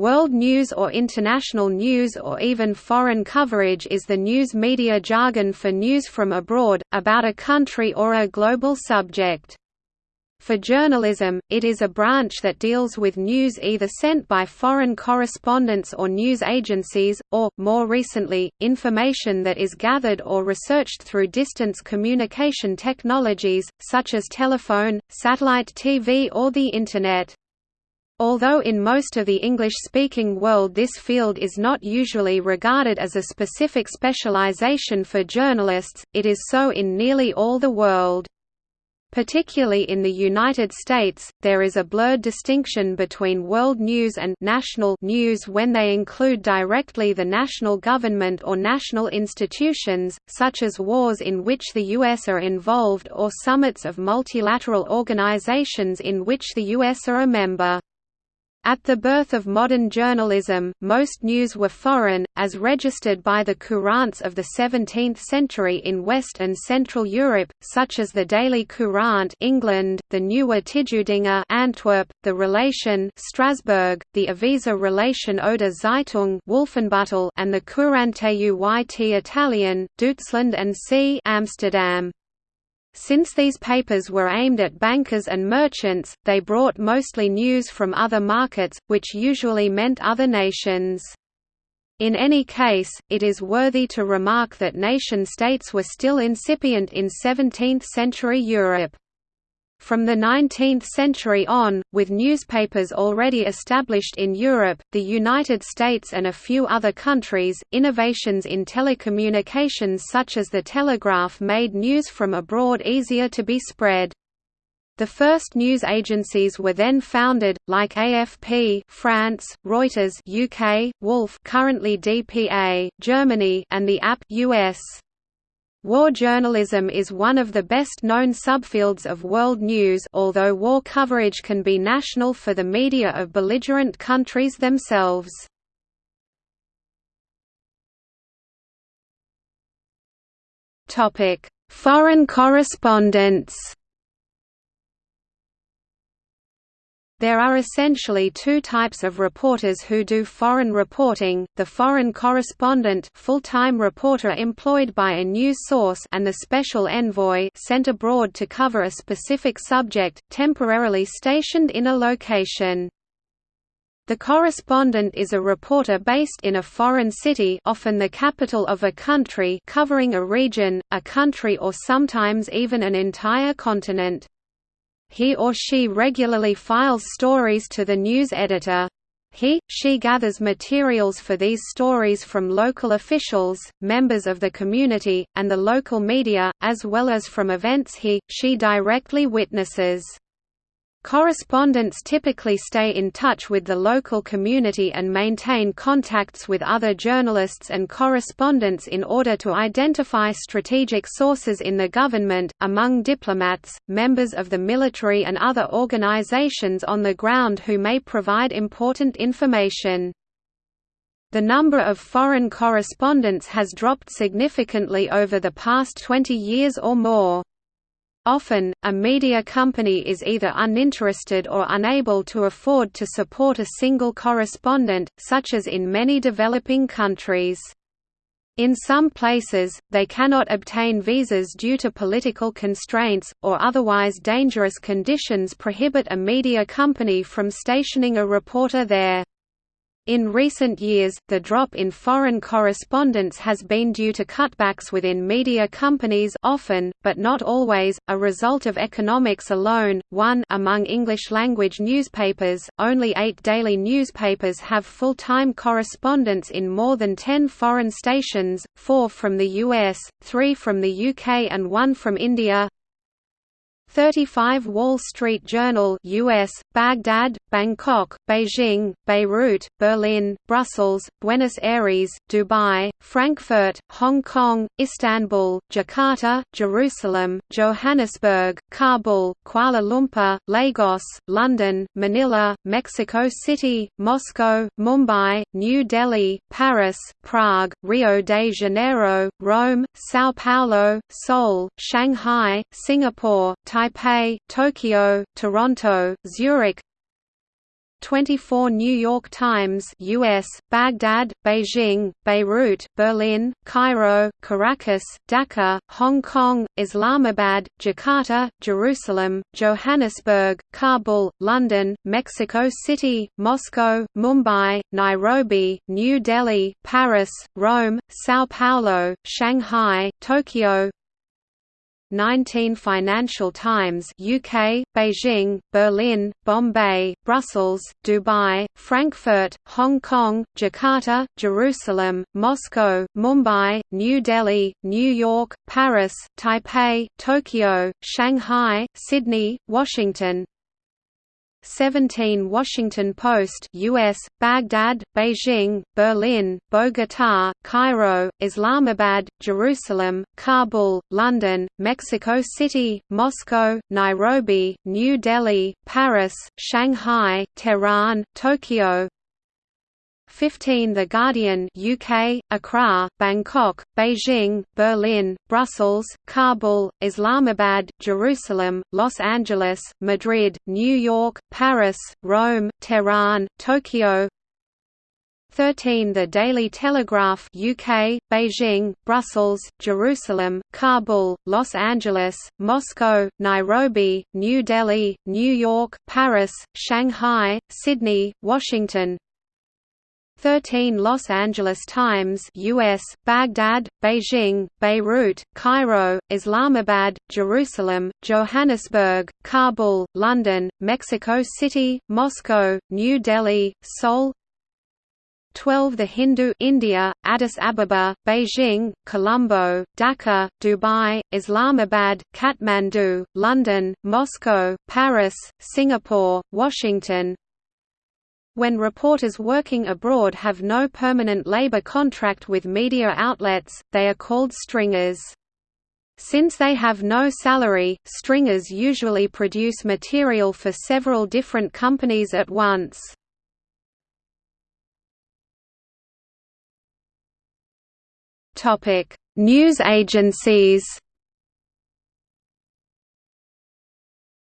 World news or international news or even foreign coverage is the news media jargon for news from abroad, about a country or a global subject. For journalism, it is a branch that deals with news either sent by foreign correspondents or news agencies, or, more recently, information that is gathered or researched through distance communication technologies, such as telephone, satellite TV or the Internet. Although in most of the English-speaking world this field is not usually regarded as a specific specialization for journalists, it is so in nearly all the world. Particularly in the United States, there is a blurred distinction between world news and national news when they include directly the national government or national institutions, such as wars in which the U.S. are involved or summits of multilateral organizations in which the U.S. are a member. At the birth of modern journalism, most news were foreign, as registered by the courants of the 17th century in West and Central Europe, such as the Daily Courant England, the Nieuwe Tijdinghen Antwerp, the Relation Strasbourg, the Avisa Relation oder Zeitung Wolfenbüttel, and the Courante Uit Italien, Deutschland and C Amsterdam. Since these papers were aimed at bankers and merchants, they brought mostly news from other markets, which usually meant other nations. In any case, it is worthy to remark that nation-states were still incipient in 17th-century Europe. From the 19th century on, with newspapers already established in Europe, the United States and a few other countries, innovations in telecommunications such as the telegraph made news from abroad easier to be spread. The first news agencies were then founded, like AFP France, Reuters UK, Wolff currently DPA, Germany and the AP US. War journalism is one of the best-known subfields of world news although war coverage can be national for the media of belligerent countries themselves. Foreign correspondence There are essentially two types of reporters who do foreign reporting, the foreign correspondent full-time reporter employed by a news source and the special envoy sent abroad to cover a specific subject, temporarily stationed in a location. The correspondent is a reporter based in a foreign city often the capital of a country covering a region, a country or sometimes even an entire continent. He or she regularly files stories to the news editor. He, she gathers materials for these stories from local officials, members of the community, and the local media, as well as from events he, she directly witnesses. Correspondents typically stay in touch with the local community and maintain contacts with other journalists and correspondents in order to identify strategic sources in the government, among diplomats, members of the military and other organizations on the ground who may provide important information. The number of foreign correspondents has dropped significantly over the past 20 years or more. Often, a media company is either uninterested or unable to afford to support a single correspondent, such as in many developing countries. In some places, they cannot obtain visas due to political constraints, or otherwise dangerous conditions prohibit a media company from stationing a reporter there. In recent years, the drop in foreign correspondence has been due to cutbacks within media companies often, but not always, a result of economics alone. 1 Among English-language newspapers, only eight daily newspapers have full-time correspondents in more than 10 foreign stations, four from the US, three from the UK and one from India. 35 Wall Street Journal US, Baghdad, Bangkok, Beijing, Beirut, Berlin, Brussels, Buenos Aires, Dubai, Frankfurt, Hong Kong, Istanbul, Jakarta, Jerusalem, Johannesburg, Kabul, Kuala Lumpur, Lagos, London, Manila, Mexico City, Moscow, Mumbai, New Delhi, Paris, Prague, Rio de Janeiro, Rome, São Paulo, Seoul, Shanghai, Singapore, Taipei, Tokyo, Toronto, Zurich. 24 New York Times US, Baghdad, Beijing, Beirut, Berlin, Cairo, Caracas, Dhaka, Hong Kong, Islamabad, Jakarta, Jerusalem, Johannesburg, Kabul, London, Mexico City, Moscow, Mumbai, Nairobi, New Delhi, Paris, Rome, São Paulo, Shanghai, Tokyo, 19 Financial Times UK, Beijing, Berlin, Bombay, Brussels, Dubai, Frankfurt, Hong Kong, Jakarta, Jerusalem, Moscow, Mumbai, New Delhi, New York, Paris, Taipei, Tokyo, Shanghai, Sydney, Washington, 17 Washington Post US, Baghdad, Beijing, Berlin, Bogotá, Cairo, Islamabad, Jerusalem, Kabul, London, Mexico City, Moscow, Nairobi, New Delhi, Paris, Shanghai, Tehran, Tokyo, 15 The Guardian UK, Accra, Bangkok, Beijing, Berlin, Brussels, Kabul, Islamabad, Jerusalem, Los Angeles, Madrid, New York, Paris, Rome, Tehran, Tokyo. 13 The Daily Telegraph UK, Beijing, Brussels, Jerusalem, Kabul, Los Angeles, Moscow, Nairobi, New Delhi, New York, Paris, Shanghai, Sydney, Washington 13 Los Angeles Times US, Baghdad, Beijing, Beirut, Cairo, Islamabad, Jerusalem, Johannesburg, Kabul, London, Mexico City, Moscow, New Delhi, Seoul. 12 The Hindu India, Addis Ababa, Beijing, Colombo, Dhaka, Dubai, Islamabad, Kathmandu, London, Moscow, Paris, Singapore, Washington when reporters working abroad have no permanent labor contract with media outlets, they are called stringers. Since they have no salary, stringers usually produce material for several different companies at once. News agencies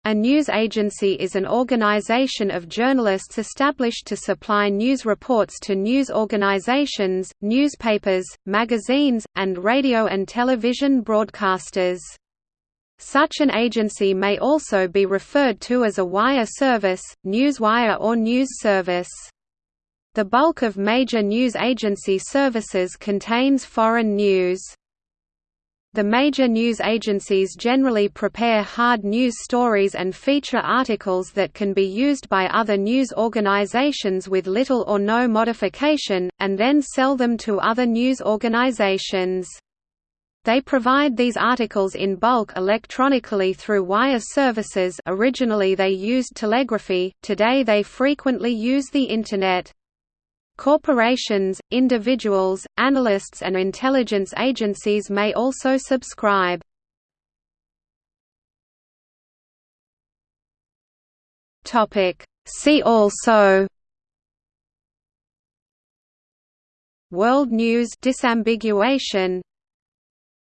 A news agency is an organization of journalists established to supply news reports to news organizations, newspapers, magazines, and radio and television broadcasters. Such an agency may also be referred to as a wire service, newswire or news service. The bulk of major news agency services contains foreign news. The major news agencies generally prepare hard news stories and feature articles that can be used by other news organizations with little or no modification, and then sell them to other news organizations. They provide these articles in bulk electronically through wire services originally they used telegraphy, today they frequently use the Internet. Corporations, individuals, analysts and intelligence agencies may also subscribe. See also World news disambiguation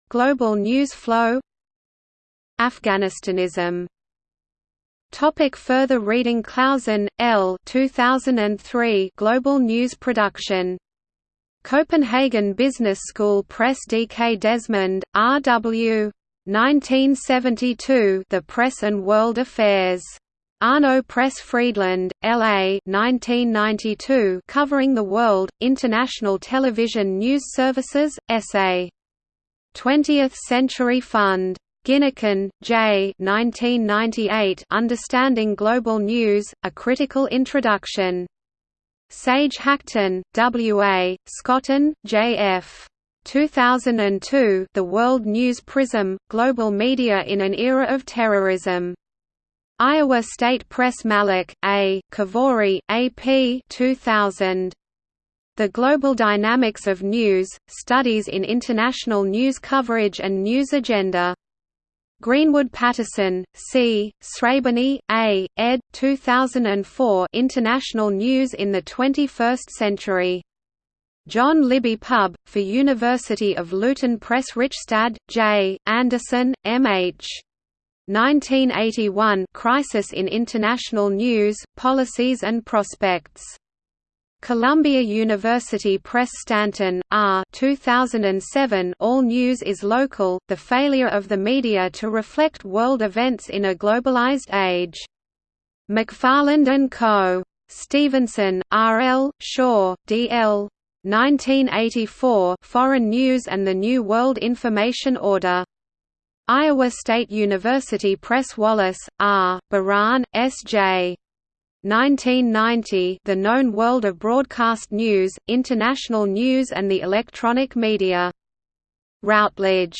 Global news flow Afghanistanism Topic further reading Clausen, L. 2003 Global News Production. Copenhagen Business School Press D. K. Desmond, R. W. 1972 The Press and World Affairs. Arno Press Friedland, L.A. 1992 Covering the World, International Television News Services, S.A. 20th Century Fund. Ginneken, J. 1998 Understanding Global News, A Critical Introduction. Sage Hachten, W. A., Scotton, J. F. 2002 The World News Prism, Global Media in an Era of Terrorism. Iowa State Press Malek, A., Kavoori, A. P. 2000. The Global Dynamics of News, Studies in International News Coverage and News Agenda. Greenwood Paterson, C. Sreberny, A., ed. 2004 International News in the 21st Century. John Libbey Pub, for University of Luton Press Richstad, J. Anderson, M. H. 1981 Crisis in International News, Policies and Prospects. Columbia University Press Stanton, R. 2007 All News is Local, The Failure of the Media to Reflect World Events in a Globalized Age. McFarland & Co. Stevenson, R. L., Shaw, D. L. 1984 Foreign News and the New World Information Order. Iowa State University Press Wallace, R., Baran, S. J. 1990 The Known World of Broadcast News, International News and the Electronic Media. Routledge